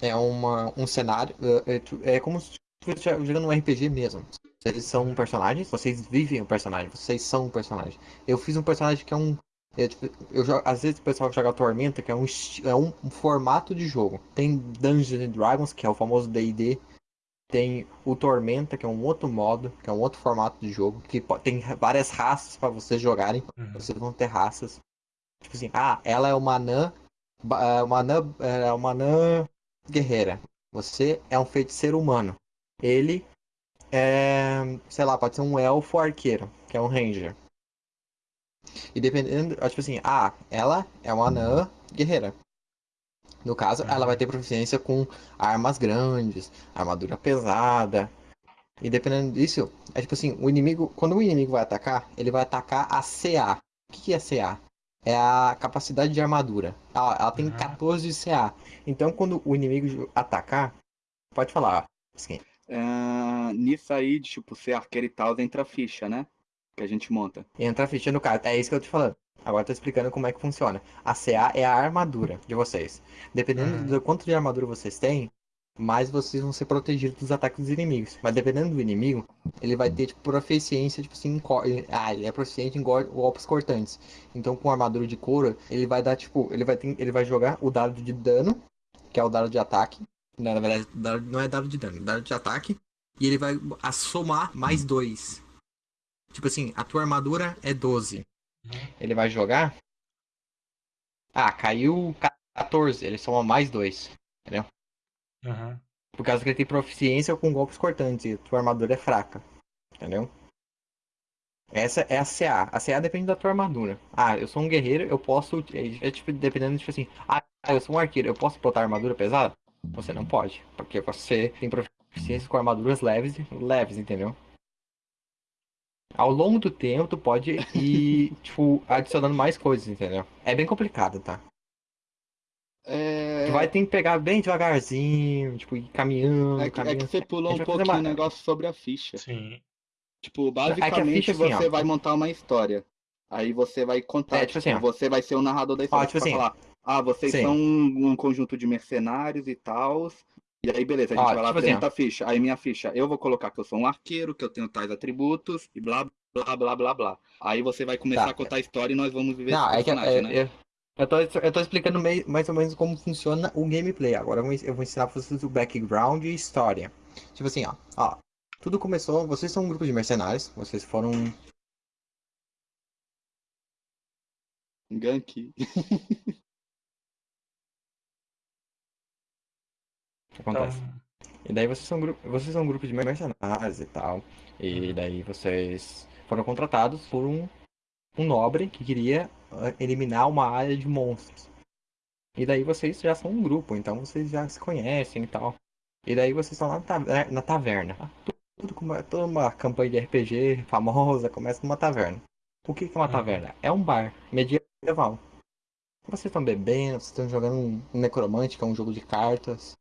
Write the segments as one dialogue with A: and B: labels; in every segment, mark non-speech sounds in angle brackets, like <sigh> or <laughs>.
A: é uma, um cenário. É, é como se estivesse jogando um RPG mesmo. Vocês são personagens, vocês vivem o personagem, vocês são um personagem. Eu fiz um personagem que é um. É, tipo, eu jogo, às vezes o pessoal joga Tormenta, que é um, é um, um formato de jogo. Tem Dungeons and Dragons, que é o famoso DD. Tem o Tormenta, que é um outro modo, que é um outro formato de jogo. Que tem várias raças para vocês jogarem. Uhum. Vocês vão ter raças. Tipo assim, ah, ela é uma anã. É, uma anã, é uma anã guerreira. Você é um feiticeiro humano. Ele é, sei lá, pode ser um elfo arqueiro, que é um ranger. E dependendo, tipo assim, ah, ela é uma anã guerreira. No caso, ela vai ter proficiência com armas grandes, armadura pesada. E dependendo disso, é tipo assim, o inimigo, quando o inimigo vai atacar, ele vai atacar a CA. O que é CA? É a capacidade de armadura. Ela, ela tem 14 de CA. Então, quando o inimigo atacar, pode falar, assim,
B: Uh, nisso aí, de, tipo, ser arqueiro e tal, entra a ficha, né? Que a gente monta.
A: Entra a ficha no caso. É isso que eu tô falando. Agora tô explicando como é que funciona. A CA é a armadura de vocês. Dependendo uhum. do quanto de armadura vocês têm, mais vocês vão ser protegidos dos ataques dos inimigos. Mas dependendo do inimigo, ele vai ter, tipo, proficiência, tipo assim, ah, ele é proficiente em golpes cortantes. Então com armadura de couro, ele vai dar, tipo, ele vai, ter... ele vai jogar o dado de dano, que é o dado de ataque, não, na verdade, não é dado de dano, é dado de ataque. E ele vai somar mais dois. Tipo assim, a tua armadura é 12. Uhum. Ele vai jogar. Ah, caiu 14. Ele soma mais dois. Entendeu? Uhum. Por causa que ele tem proficiência com golpes cortantes e tua armadura é fraca. Entendeu? Essa é a CA. A CA depende da tua armadura. Ah, eu sou um guerreiro, eu posso. É, é tipo, dependendo, tipo assim. Ah, eu sou um arqueiro, eu posso botar armadura pesada? Você não pode, porque você tem proficiência com armaduras leves, leves, entendeu? Ao longo do tempo, tu pode ir, <laughs> tipo, adicionando mais coisas, entendeu? É bem complicado, tá? É... Tu vai ter que pegar bem devagarzinho, tipo, ir caminhando,
B: é que,
A: caminhando.
B: É que você pulou um pouquinho o negócio sobre a ficha. Sim. Tipo, basicamente é ficha, assim, você ó, vai montar uma história. Aí você vai contar, é, tipo, tipo assim, você vai ser o narrador da história. Ó, tipo assim, falar, ah, vocês Sim. são um, um, conjunto de mercenários e tal. E aí, beleza, a gente vai lá tipo apresenta assim, a ficha. Aí minha ficha, eu vou colocar que eu sou um arqueiro, que eu tenho tais atributos, e blá, blá, blá, blá, blá. Aí você vai começar tá. a contar a história e nós vamos viver
A: Não, esse é personagem, que, é, né? Eu, eu, tô, eu tô explicando meio, mais ou menos como funciona o gameplay. Agora eu vou, eu vou ensinar pra vocês o background e história. Tipo assim, ó, ó. Tudo começou, vocês são um grupo de mercenários, vocês foram
B: Gank. <laughs>
A: Acontece. Então... E daí vocês são, vocês são um grupo de mercenários e tal. E daí vocês foram contratados por um, um nobre que queria eliminar uma área de monstros. E daí vocês já são um grupo, então vocês já se conhecem e tal. E daí vocês estão lá na taverna. Na taverna. Tudo, tudo, toda uma campanha de RPG famosa começa numa taverna. O que, é uma uhum. taverna? É um bar medieval. Vocês estão bebendo, vocês estão jogando um Necromante, que é um jogo de cartas.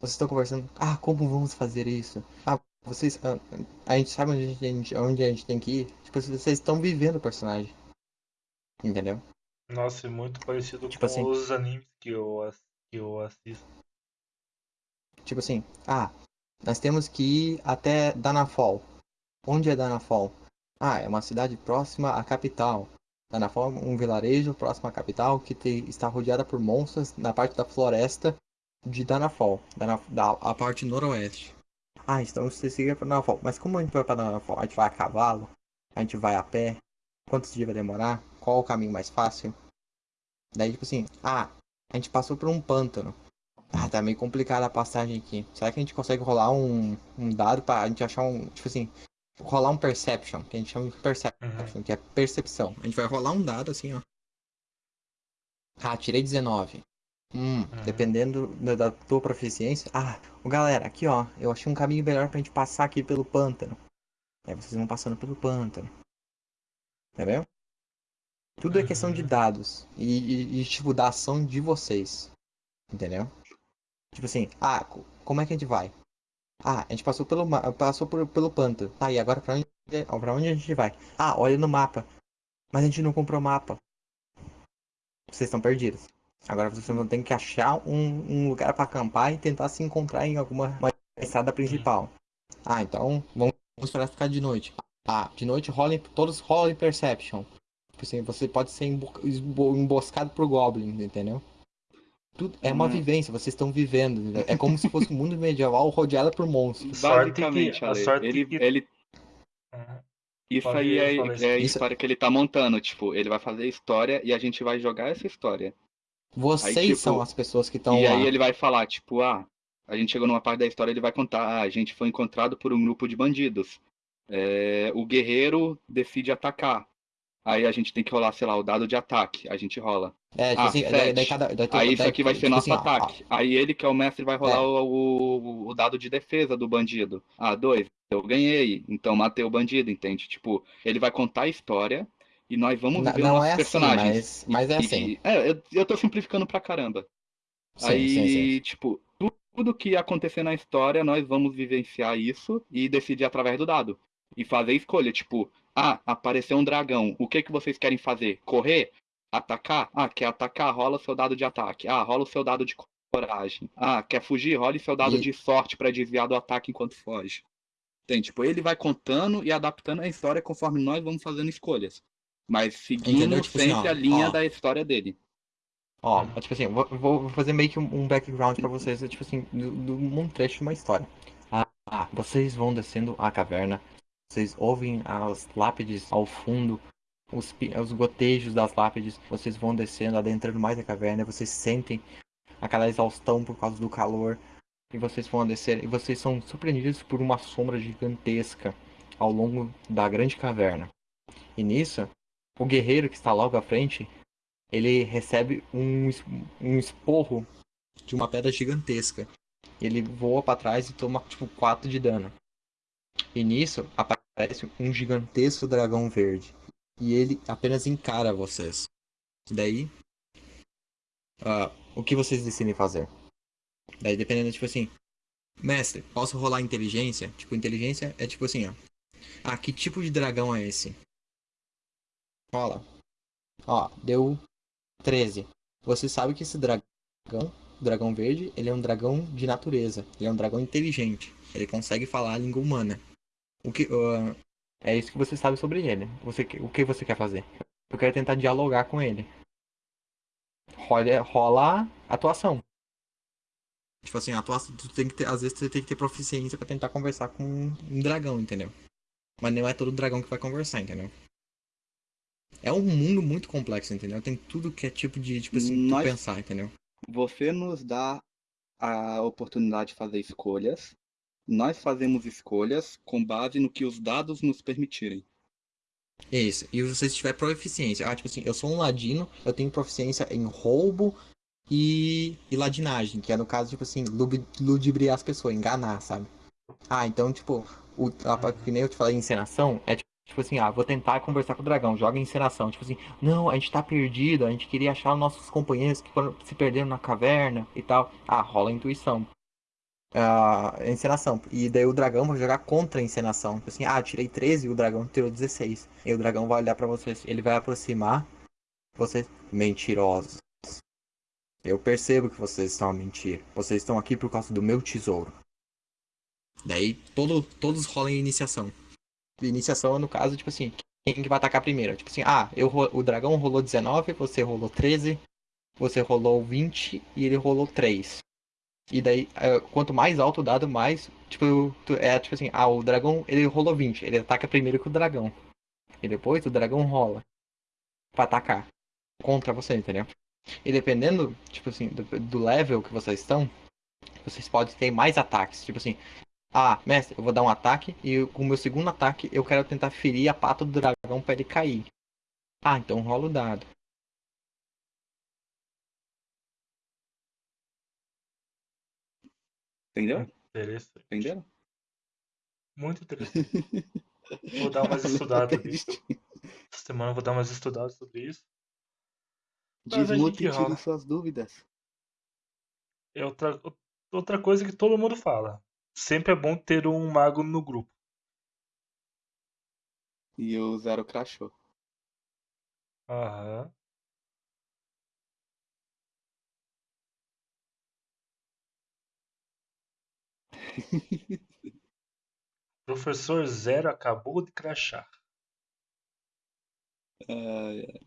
A: Vocês estão conversando, ah, como vamos fazer isso? Ah, vocês. Ah, a gente sabe onde a gente, onde a gente tem que ir. Tipo, vocês estão vivendo o personagem. Entendeu?
C: Nossa, é muito parecido tipo com assim, os animes que eu, que eu assisto.
A: Tipo assim, ah, nós temos que ir até Danafol. Onde é Danafol? Ah, é uma cidade próxima à capital. Danafol é um vilarejo próximo à capital que te, está rodeada por monstros na parte da floresta de Danafol, da, da a parte noroeste. Ah, então você siga para Danafol. Mas como a gente vai para Danafol? A gente vai a cavalo? A gente vai a pé? Quantos dias vai demorar? Qual o caminho mais fácil? Daí, tipo assim, ah, a gente passou por um pântano. Ah, tá meio complicada a passagem aqui. Será que a gente consegue rolar um, um dado pra gente achar um. Tipo assim, rolar um perception, que a gente chama de perception, uhum. que é percepção. A gente vai rolar um dado assim, ó. Ah, tirei 19. Hum, uhum. dependendo da tua proficiência. Ah, galera, aqui ó, eu achei um caminho melhor pra gente passar aqui pelo pântano. Aí vocês vão passando pelo pântano. Entendeu? Tudo é questão de dados e, e, e, tipo, da ação de vocês. Entendeu? Tipo assim, ah, como é que a gente vai? Ah, a gente passou pelo, passou por, pelo pântano. Tá, e agora pra onde, pra onde a gente vai? Ah, olha no mapa. Mas a gente não comprou mapa. Vocês estão perdidos. Agora vocês vão ter que achar um, um lugar para acampar e tentar se encontrar em alguma estrada principal. Ah, então vamos esperar ficar de noite. Ah, de noite rola, todos rolam Perception. Tipo assim, você pode ser emboscado por Goblins, entendeu? Tudo, é uma uhum. vivência, vocês estão vivendo. Entendeu? É como se fosse um mundo medieval rodeado por monstros.
B: Basicamente, a sorte ele, que... ele... Uhum. Isso aí é, é a história que ele tá montando. Tipo, ele vai fazer história e a gente vai jogar essa história.
A: Vocês aí, tipo, são as pessoas que estão lá.
B: E aí ele vai falar, tipo, ah, a gente chegou numa parte da história, ele vai contar, ah, a gente foi encontrado por um grupo de bandidos. É, o guerreiro decide atacar. Aí a gente tem que rolar, sei lá, o dado de ataque. A gente rola. É, tipo ah, assim, daí, daí cada, daí, aí isso aqui vai ser tipo nosso assim, ataque. Ó, ó. Aí ele, que é o mestre, vai rolar é. o, o, dado de defesa do bandido. Ah, dois. Eu ganhei. Então matei o bandido, entende? Tipo, ele vai contar a história e nós vamos
A: ver não, é personagens. Assim, mas, mas, é assim.
B: E, é, eu, eu tô simplificando pra caramba. Sim, aí, sim, sim. tipo, tudo que acontecer na história, nós vamos vivenciar isso e decidir através do dado. E fazer escolha, tipo, ah, apareceu um dragão. O que que vocês querem fazer? Correr? Atacar? Ah, quer atacar? Rola o seu dado de ataque. Ah, rola o seu dado de coragem. Ah, quer fugir? Role seu dado e... de sorte para desviar do ataque enquanto foge. Tem, tipo, ele vai contando e adaptando a história conforme nós vamos fazendo escolhas. Mas seguindo tipo sempre assim, a linha ó, da história dele.
A: Ó, tipo assim, vou, vou fazer meio que um background para vocês, tipo assim, do, do um trecho de uma história. Ah, vocês vão descendo a caverna vocês ouvem as lápides ao fundo, os, os gotejos das lápides. Vocês vão descendo, adentrando mais a caverna. Vocês sentem aquela exaustão por causa do calor. E vocês vão descer e vocês são surpreendidos por uma sombra gigantesca ao longo da grande caverna. E nisso, o guerreiro que está logo à frente, ele recebe um, um esporro de uma pedra gigantesca. Ele voa para trás e toma tipo 4 de dano. E nisso aparece um gigantesco dragão verde. E ele apenas encara vocês. Daí, uh, o que vocês decidem fazer? Daí, dependendo, tipo assim, mestre, posso rolar inteligência? Tipo, inteligência é tipo assim, ó. Ah, que tipo de dragão é esse? Rola. Ó, deu 13. Você sabe que esse dragão, o dragão verde, ele é um dragão de natureza. Ele é um dragão inteligente. Ele consegue falar a língua humana. O que, uh, é isso que você sabe sobre ele. Você, o que você quer fazer? Eu quero tentar dialogar com ele. Rola, rola atuação. Tipo assim, atuação, tu tem que ter, às vezes você tem que ter proficiência para tentar conversar com um dragão, entendeu? Mas não é todo dragão que vai conversar, entendeu? É um mundo muito complexo, entendeu? Tem tudo que é tipo de, tipo assim, Nós, pensar, entendeu?
B: Você nos dá a oportunidade de fazer escolhas nós fazemos escolhas com base no que os dados nos permitirem.
A: Isso. E se você tiver proficiência, ah, tipo assim, eu sou um ladino, eu tenho proficiência em roubo e, e ladinagem, que é no caso, tipo assim, ludibriar as pessoas, enganar, sabe? Ah, então, tipo, o, que nem eu te falei, encenação, é tipo, tipo assim, ah, vou tentar conversar com o dragão, joga encenação. Tipo assim, não, a gente tá perdido, a gente queria achar os nossos companheiros que foram, se perderam na caverna e tal. Ah, rola a intuição encenação. E daí o dragão vai jogar contra a encenação. Tipo assim, ah, tirei 13 e o dragão tirou 16. E o dragão vai olhar para vocês, ele vai aproximar. Vocês, mentirosos. Eu percebo que vocês estão a mentir. Vocês estão aqui por causa do meu tesouro. Daí todo, todos rolam iniciação. Iniciação, no caso, tipo assim, quem que vai atacar primeiro? Tipo assim, ah, eu, o dragão rolou 19, você rolou 13, você rolou 20 e ele rolou 3. E daí, é, quanto mais alto o dado, mais. Tipo, é tipo assim, ah, o dragão ele rolou 20. Ele ataca primeiro que o dragão. E depois o dragão rola. Pra atacar. Contra você, entendeu? E dependendo, tipo assim, do, do level que vocês estão, vocês podem ter mais ataques. Tipo assim, ah, mestre, eu vou dar um ataque e com o meu segundo ataque eu quero tentar ferir a pata do dragão para ele cair. Ah, então rola o dado.
B: Entendeu?
C: Interessante.
B: Entenderam?
C: Muito interessante. <laughs> vou dar umas estudadas nisso. Essa semana eu vou dar umas estudadas sobre isso.
B: Desmute e tire suas dúvidas.
C: É outra, outra coisa que todo mundo fala. Sempre é bom ter um mago no grupo.
B: E o Zero crachou.
C: Aham. <laughs> Professor Zero acabou de crachar.
B: Ai, ai.